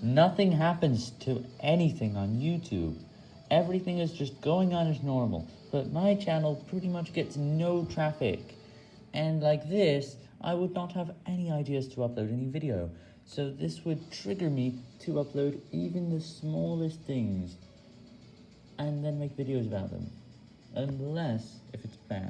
Nothing happens to anything on YouTube. Everything is just going on as normal, but my channel pretty much gets no traffic. And like this, I would not have any ideas to upload any video, so this would trigger me to upload even the smallest things, and then make videos about them. Unless if it's bad.